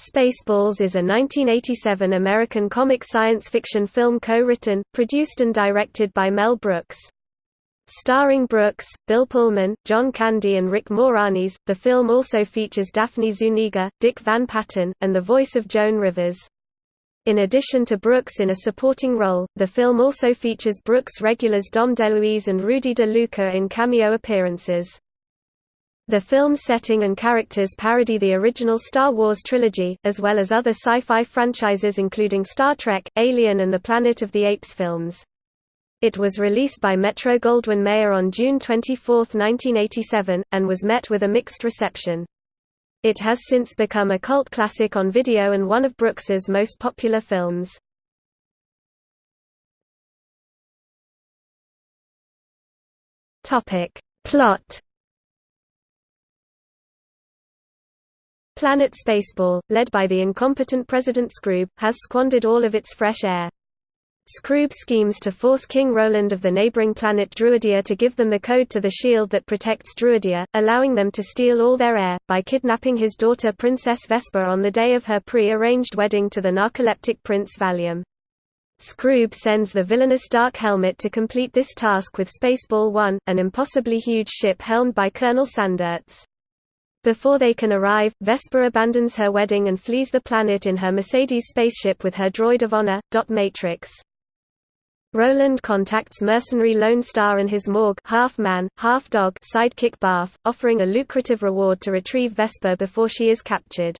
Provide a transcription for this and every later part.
Spaceballs is a 1987 American comic science fiction film co-written, produced and directed by Mel Brooks. Starring Brooks, Bill Pullman, John Candy and Rick Moranis, the film also features Daphne Zuniga, Dick Van Patten, and the voice of Joan Rivers. In addition to Brooks in a supporting role, the film also features Brooks regulars Dom DeLuise and Rudy De Luca in cameo appearances. The film's setting and characters parody the original Star Wars trilogy, as well as other sci-fi franchises including Star Trek, Alien and the Planet of the Apes films. It was released by Metro-Goldwyn-Mayer on June 24, 1987, and was met with a mixed reception. It has since become a cult classic on video and one of Brooks's most popular films. Plot Planet Spaceball, led by the incompetent President Skroob, has squandered all of its fresh air. Skroob schemes to force King Roland of the neighboring planet Druidia to give them the code to the shield that protects Druidia, allowing them to steal all their air, by kidnapping his daughter Princess Vesper on the day of her pre-arranged wedding to the narcoleptic Prince Valium. Skroob sends the villainous Dark Helmet to complete this task with Spaceball 1, an impossibly huge ship helmed by Colonel Sandurz. Before they can arrive, Vesper abandons her wedding and flees the planet in her Mercedes spaceship with her droid of honor, Dot Matrix. Roland contacts mercenary Lone Star and his mawg half-man, half-dog sidekick Barf, offering a lucrative reward to retrieve Vesper before she is captured.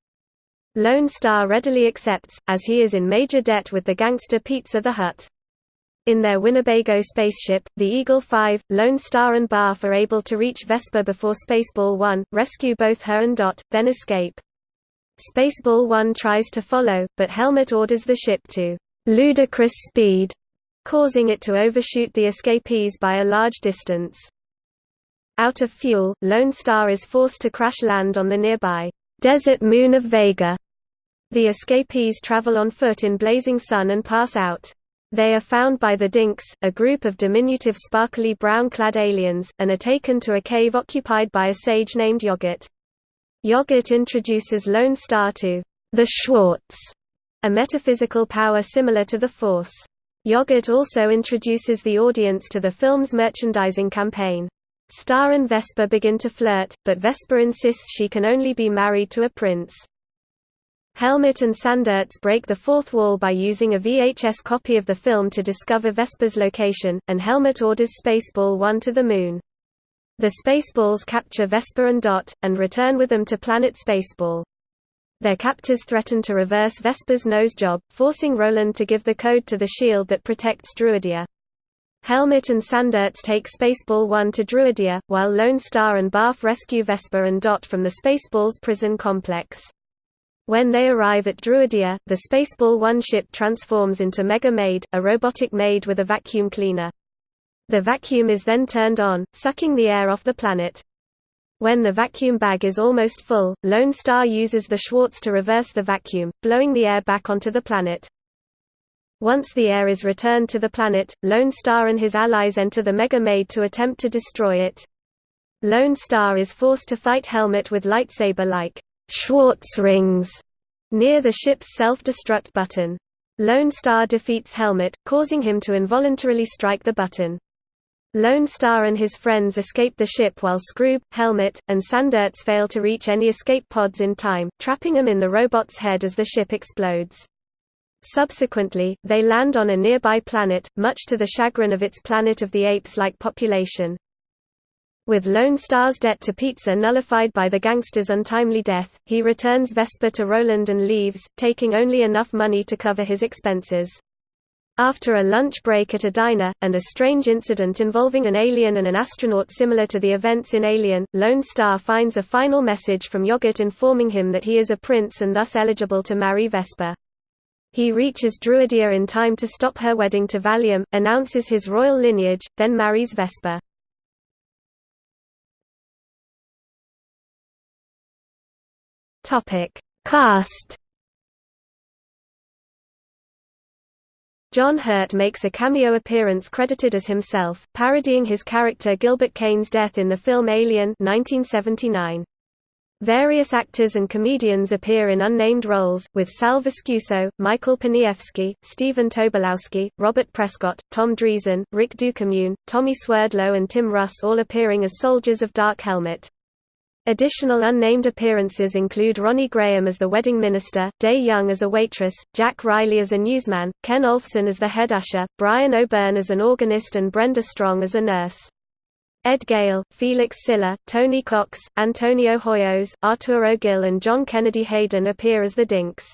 Lone Star readily accepts, as he is in major debt with the gangster Pizza the Hut. In their Winnebago spaceship, the Eagle 5, Lone Star and Barf are able to reach Vesper before Spaceball 1, rescue both her and Dot, then escape. Spaceball 1 tries to follow, but Helmet orders the ship to ludicrous speed, causing it to overshoot the escapees by a large distance. Out of fuel, Lone Star is forced to crash land on the nearby desert moon of Vega. The escapees travel on foot in blazing sun and pass out. They are found by the Dinks, a group of diminutive sparkly brown-clad aliens, and are taken to a cave occupied by a sage named Yogurt. Yogurt introduces Lone Star to the Schwartz, a metaphysical power similar to the Force. Yogurt also introduces the audience to the film's merchandising campaign. Star and Vesper begin to flirt, but Vesper insists she can only be married to a prince. Helmet and Sandurz break the fourth wall by using a VHS copy of the film to discover Vesper's location, and Helmet orders Spaceball 1 to the Moon. The Spaceballs capture Vesper and Dot, and return with them to planet Spaceball. Their captors threaten to reverse Vesper's nose job, forcing Roland to give the code to the shield that protects Druidia. Helmet and Sandurz take Spaceball 1 to Druidia, while Lone Star and Barf rescue Vesper and Dot from the Spaceballs prison complex. When they arrive at Druidia, the Spaceball 1 ship transforms into Mega Maid, a robotic maid with a vacuum cleaner. The vacuum is then turned on, sucking the air off the planet. When the vacuum bag is almost full, Lone Star uses the Schwartz to reverse the vacuum, blowing the air back onto the planet. Once the air is returned to the planet, Lone Star and his allies enter the Mega Maid to attempt to destroy it. Lone Star is forced to fight Helmet with lightsaber-like Schwartz rings near the ship's self-destruct button. Lone Star defeats Helmet, causing him to involuntarily strike the button. Lone Star and his friends escape the ship while Skroob, Helmet, and Sandurz fail to reach any escape pods in time, trapping them in the robot's head as the ship explodes. Subsequently, they land on a nearby planet, much to the chagrin of its Planet of the Apes-like population. With Lone Star's debt to Pizza nullified by the gangster's untimely death, he returns Vesper to Roland and leaves, taking only enough money to cover his expenses. After a lunch break at a diner, and a strange incident involving an alien and an astronaut similar to the events in Alien, Lone Star finds a final message from Yogurt informing him that he is a prince and thus eligible to marry Vesper. He reaches Druidia in time to stop her wedding to Valium, announces his royal lineage, then marries Vesper. Topic: Cast. John Hurt makes a cameo appearance credited as himself, parodying his character Gilbert Kane's death in the film Alien 1979. Various actors and comedians appear in unnamed roles, with Sal Viscuso, Michael Pniewski, Stephen Tobolowsky, Robert Prescott, Tom Dreesen, Rick Ducommun, Tommy Swerdlow and Tim Russ all appearing as soldiers of Dark Helmet. Additional unnamed appearances include Ronnie Graham as the wedding minister, Dey Young as a waitress, Jack Riley as a newsman, Ken Olfson as the head usher, Bryan O'Byrne as an organist and Brenda Strong as a nurse. Ed Gale, Felix Silla, Tony Cox, Antonio Hoyos, Arturo Gil and John Kennedy Hayden appear as the Dinks.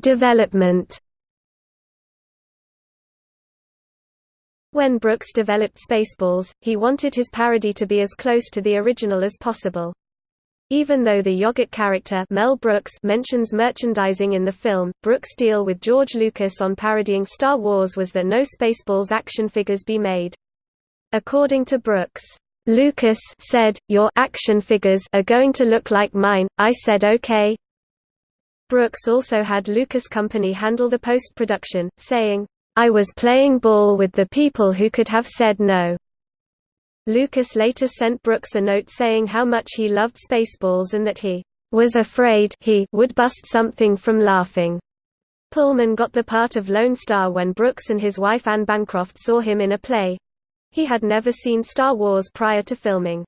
Development When Brooks developed Spaceballs, he wanted his parody to be as close to the original as possible. Even though the yogurt character Mel Brooks mentions merchandising in the film, Brooks' deal with George Lucas on parodying Star Wars was that no Spaceballs action figures be made. According to Brooks, Lucas said, your action figures are going to look like mine, I said okay. Brooks also had Lucas Company handle the post-production, saying, I was playing ball with the people who could have said no. Lucas later sent Brooks a note saying how much he loved Spaceballs and that he was afraid he would bust something from laughing. Pullman got the part of Lone Star when Brooks and his wife Anne Bancroft saw him in a play. He had never seen Star Wars prior to filming.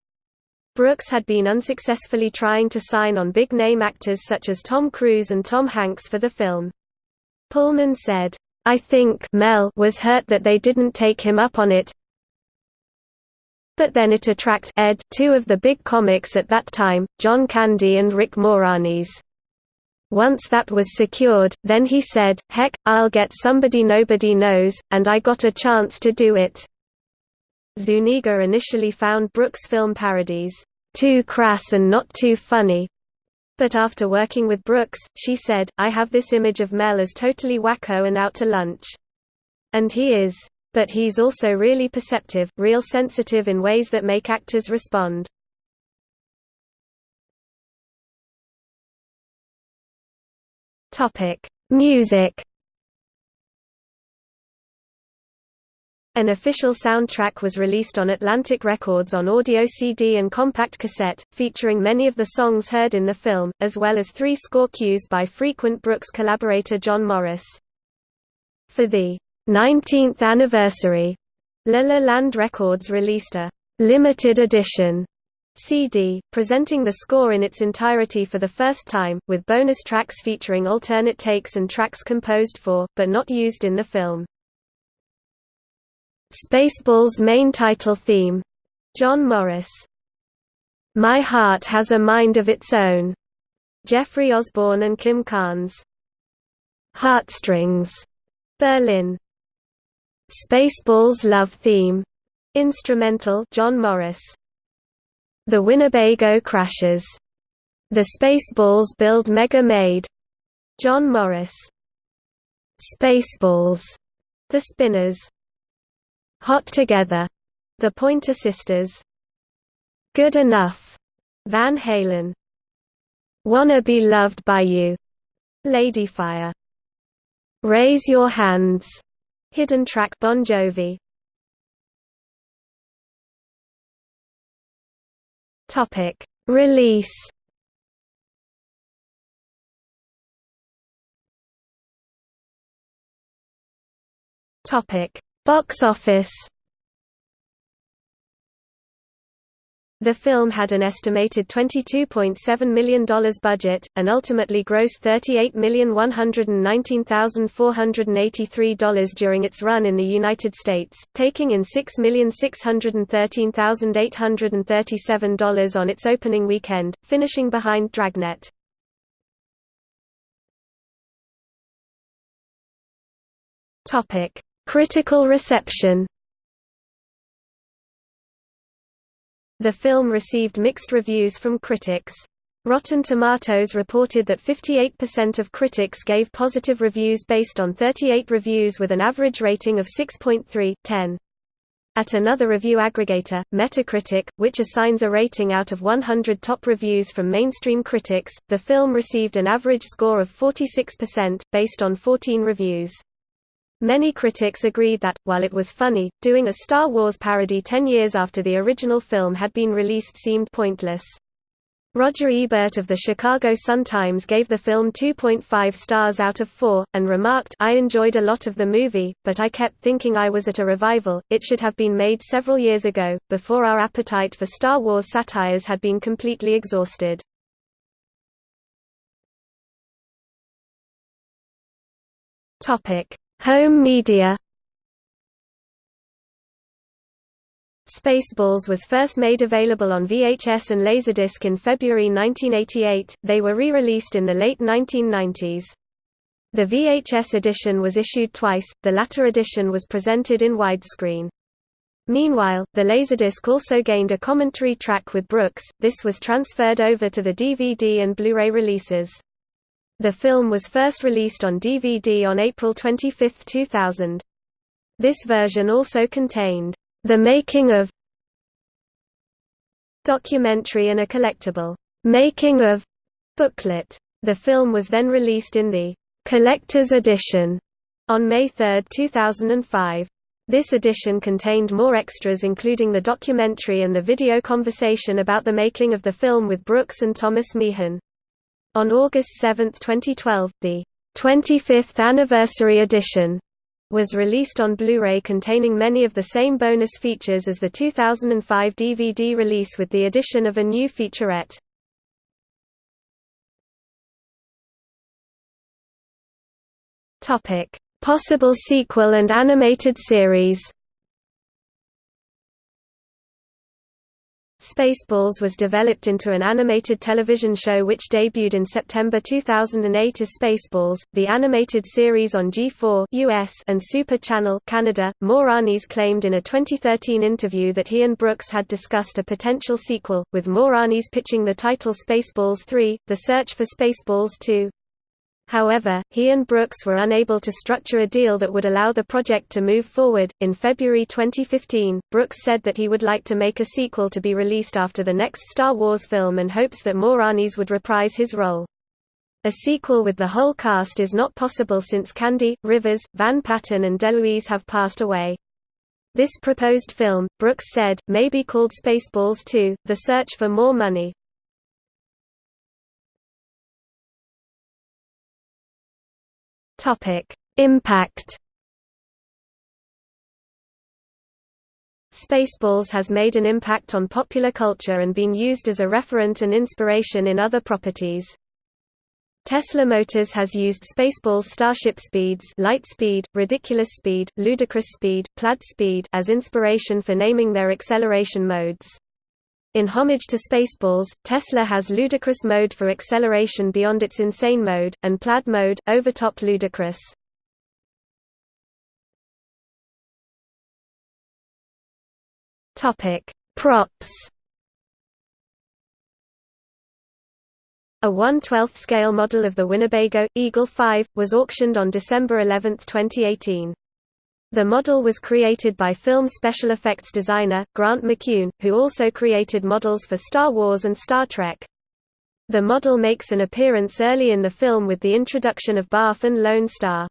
Brooks had been unsuccessfully trying to sign on big-name actors such as Tom Cruise and Tom Hanks for the film. Pullman said, I think Mel was hurt that they didn't take him up on it, but then it attract ed two of the big comics at that time, John Candy and Rick Moranis. Once that was secured, then he said, heck, I'll get somebody nobody knows, and I got a chance to do it. Zuniga initially found Brooks' film parodies, too crass and not too funny. But after working with Brooks, she said, I have this image of Mel as totally wacko and out to lunch. And he is. But he's also really perceptive, real sensitive in ways that make actors respond. Music. An official soundtrack was released on Atlantic Records on audio CD and compact cassette, featuring many of the songs heard in the film, as well as three score cues by frequent Brooks collaborator John Morris. For the 19th anniversary, La La Land Records released a limited edition CD, presenting the score in its entirety for the first time, with bonus tracks featuring alternate takes and tracks composed for, but not used in the film. Spaceballs main title theme. John Morris. My Heart Has a Mind of Its Own. Jeffrey Osborne and Kim Carnes. Heartstrings. Berlin. Spaceballs love theme. Instrumental John Morris. The Winnebago crashes. The Spaceballs build Mega Maid. John Morris. Spaceballs. The Spinners. Hot Together. The Pointer Sisters. Good Enough. Van Halen. Wanna Be Loved by You. Ladyfire. Raise Your Hands. Hidden track Bon Jovi Topic Release Topic Box office The film had an estimated $22.7 million budget, and ultimately grossed $38,119,483 during its run in the United States, taking in $6,613,837 on its opening weekend, finishing behind Dragnet. Critical reception The film received mixed reviews from critics. Rotten Tomatoes reported that 58% of critics gave positive reviews based on 38 reviews with an average rating of 6.3, 10. At another review aggregator, Metacritic, which assigns a rating out of 100 top reviews from mainstream critics, the film received an average score of 46%, based on 14 reviews. Many critics agreed that, while it was funny, doing a Star Wars parody ten years after the original film had been released seemed pointless. Roger Ebert of the Chicago Sun-Times gave the film 2.5 stars out of 4, and remarked, I enjoyed a lot of the movie, but I kept thinking I was at a revival, it should have been made several years ago, before our appetite for Star Wars satires had been completely exhausted. Home media Spaceballs was first made available on VHS and Laserdisc in February 1988, they were re-released in the late 1990s. The VHS edition was issued twice, the latter edition was presented in widescreen. Meanwhile, the Laserdisc also gained a commentary track with Brooks, this was transferred over to the DVD and Blu-ray releases. The film was first released on DVD on April 25, 2000. This version also contained, "...the making of documentary and a collectible, making of booklet." The film was then released in the collector's edition on May 3, 2005. This edition contained more extras including the documentary and the video conversation about the making of the film with Brooks and Thomas Meehan. On August 7, 2012, the 25th Anniversary Edition was released on Blu-ray containing many of the same bonus features as the 2005 DVD release with the addition of a new featurette. Possible sequel and animated series Spaceballs was developed into an animated television show which debuted in September 2008 as Spaceballs, the animated series on G4 US and Super Channel Canada. Moranis claimed in a 2013 interview that he and Brooks had discussed a potential sequel, with Moranis pitching the title Spaceballs 3: The Search for Spaceballs 2. However, he and Brooks were unable to structure a deal that would allow the project to move forward. In February 2015, Brooks said that he would like to make a sequel to be released after the next Star Wars film and hopes that Moranis would reprise his role. A sequel with the whole cast is not possible since Candy, Rivers, Van Patten and DeLuise have passed away. This proposed film, Brooks said, may be called Spaceballs 2, The Search for More Money. Topic: Impact. Spaceballs has made an impact on popular culture and been used as a referent and inspiration in other properties. Tesla Motors has used Spaceballs starship speeds light speed, ridiculous speed, ludicrous speed, plaid speed as inspiration for naming their acceleration modes. In homage to Spaceballs, Tesla has ludicrous mode for acceleration beyond its insane mode, and plaid mode, overtop ludicrous. Props A 1/12th scale model of the Winnebago, Eagle 5, was auctioned on December 11, 2018. The model was created by film special effects designer, Grant McCune, who also created models for Star Wars and Star Trek. The model makes an appearance early in the film with the introduction of Barf and Lone Star.